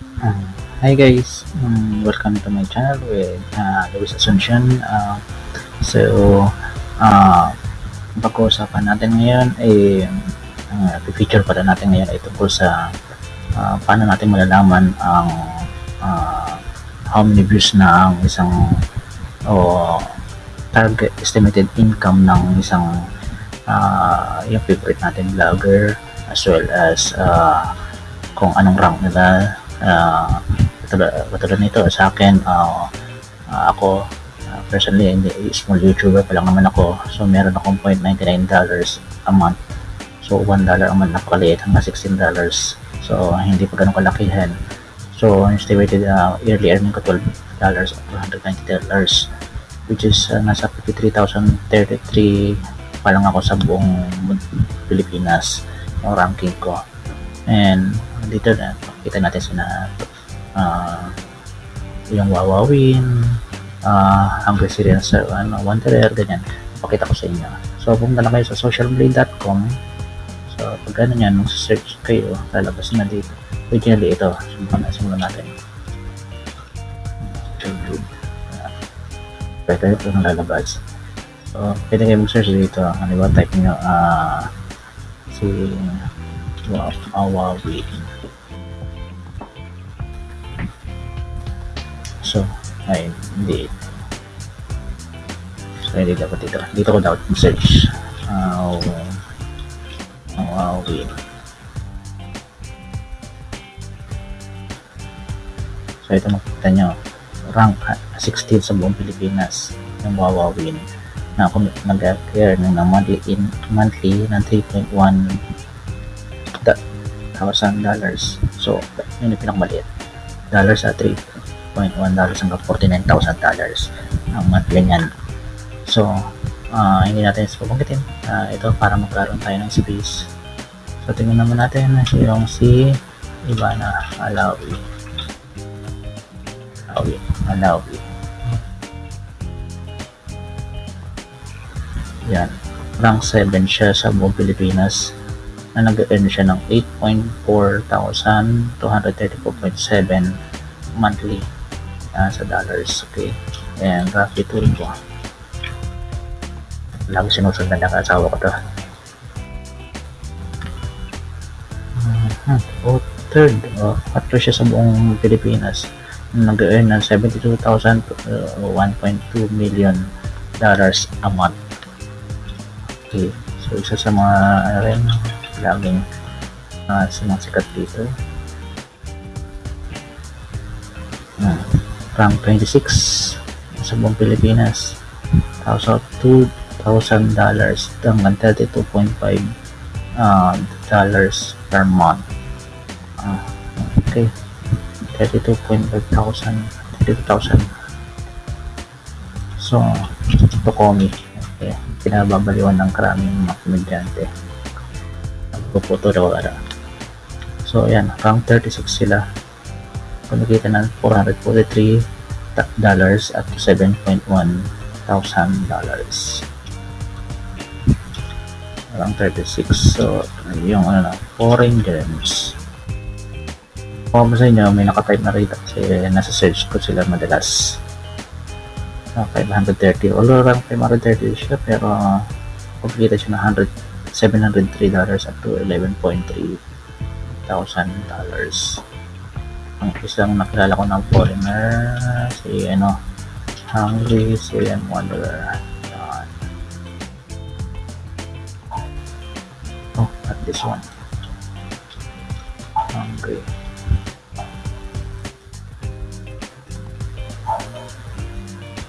Uh, hi guys, um, welcome to my channel with uh, Luis Asuncion. Uh, so, uh, pag-uusapan natin ngayon ay uh, feature pala natin ngayon ay tungkol sa uh, paano natin malalaman ang uh, how many views na ang isang o target estimated income ng isang uh, yung favorite natin vlogger as well as uh, kung anong rank nila uh, katulad, katulad nito sa akin uh, uh, ako uh, personally hindi small youtuber pa lang naman ako. So meron akong 0.99 dollars a month. So 1 dollar a month napakaliit hanggang 16 dollars. So hindi pa ganun kalakihan. So estimated uh, yearly earning ko 12 dollars 290 dollars which is uh, nasa 53,033 pa lang ako sa buong Pilipinas yung ranking ko. And dito na kita natin sina uh, yung Wawawin uh, Hungry Syrian sa ano, Wanderer ganyan. Pakita ko sa inyo. So pumunta na kayo sa socialblade.com so pag ano yan search kayo lalabas na dito originally ito. Simulan, simulan natin. Pwede ito nang lalabas. So pwede kayo mag-search dito. Ano ba type nyo uh, si Huawei So, ay, hindi. So, hindi dapat dito. Dito ko dapat search. How, how, how will. So, ito makikita nyo. Rank 16 sa buong Pilipinas ng Wawa Win na nag-acquire ng monthly, in, monthly ng 3.1 thousand dollars. So, yun yung pinakamaliit. Dollars at 3 $1.1 hanggang $49,000 dollars ang monthly niyan. So, uh, hindi natin pupungkitin. Uh, ito para magkaroon tayo ng space. So, tingnan naman natin yung si Ivana Alawi. Alawi. Alawi. Yan. Rank 7 siya sa buong Pilipinas na nag-earn siya ng 8,4,234.7 monthly uh, sa dollars okay? And roughly tool ko lagi sinusundan ng asawa ko to. Uh-huh. oh, third oh, patro siya sa buong Pilipinas nag-earn ng 72,000 uh, 1.2 million dollars a month. Okay so isa sa mga ano rin laging uh, sumasikat dito rank 26 sa buong Pilipinas so 2,000 dollars hanggang 32.5 uh, dollars per month. Uh, okay. 32.5 thousand 32,000 so ito komi okay. pinababaliwan ng karaming mga komedyante. Nagpuputo daw ara so ayan rank 36 sila kumikita ng 443 dollars at 7.1 thousand dollars. Rank 36 so yung ano na foreign gems kung sa inyo may nakatype na rito kasi nasa search ko sila madalas. Uh, 530 although rank 530 siya pero uh, kumikita siya ng 100 $703 up to 11.3 thousand dollars ang isang nakilala ko ng foreigner si ano Hungry Syrian Wanderer. Yan. oh at this one. Hungry.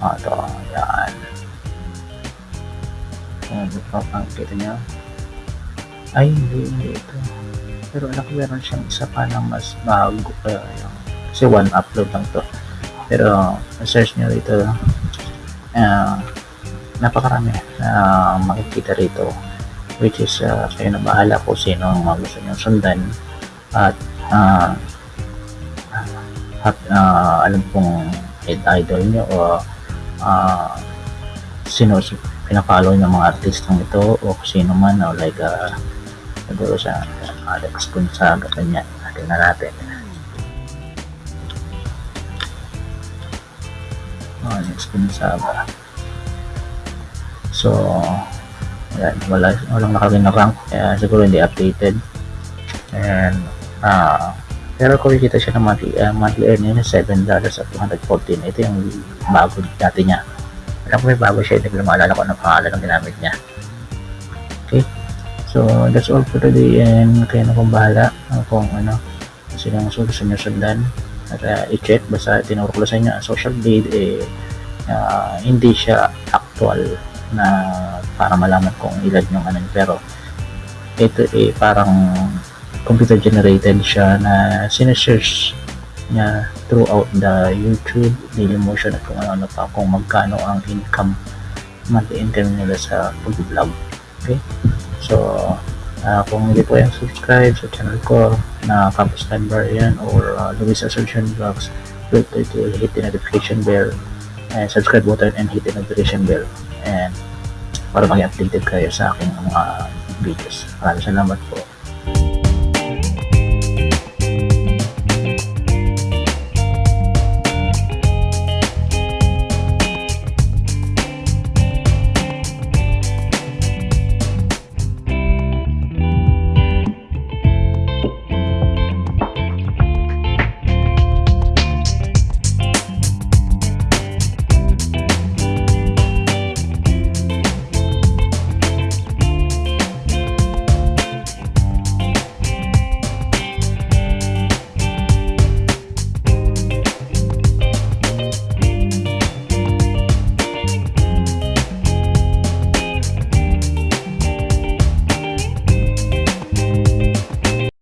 Ah ito. Yan. Kung oh, kita niya. Ay hindi hindi ito pero alam ko meron siyang isa pa na mas bago uh, yung, kasi one upload lang to. Pero search nyo rito. Uh, napakarami na uh, makikita rito which is uh, kayo na bahala kung sino ang gusto nyo sundan. At uh, at uh, alam pong idol nyo o uh, sino pinapollow ng mga artistang ito o sino man o like uh, siguro sa Alex Gonzaga kanya tingnan natin. Alex ah, Gonzaga so ayan, wala, walang nakawin na rank. Kaya siguro hindi updated. And ah uh, pero kumikita siya ng monthly, uh, monthly earning na $7 at 214 ito yung bago dati niya. Alam ko may bago siya hindi ko maalala ko ano pangalan ng ginamit niya. Okay? So that's all for today and kayo na kung bahala uh, kung ano silang solusyon nyo sundan at uh, i-check basta tinuro ko sa inyo ang social blade eh uh, hindi siya actual na para malaman kung ilan yung ano pero ito eh parang computer generated siya na sinesearch niya throughout the YouTube, Dailymotion at kung ano-ano pa kung magkano ang income monthly income nila sa pag-vlog. Okay? So, uh, kung hindi po yung subscribe sa channel ko na Campus Time Bar yan or uh, Luis Assumption Vlogs, feel free to hit the notification bell and subscribe button and hit the notification bell and para maging updated kayo sa aking mga videos. Maraming salamat po.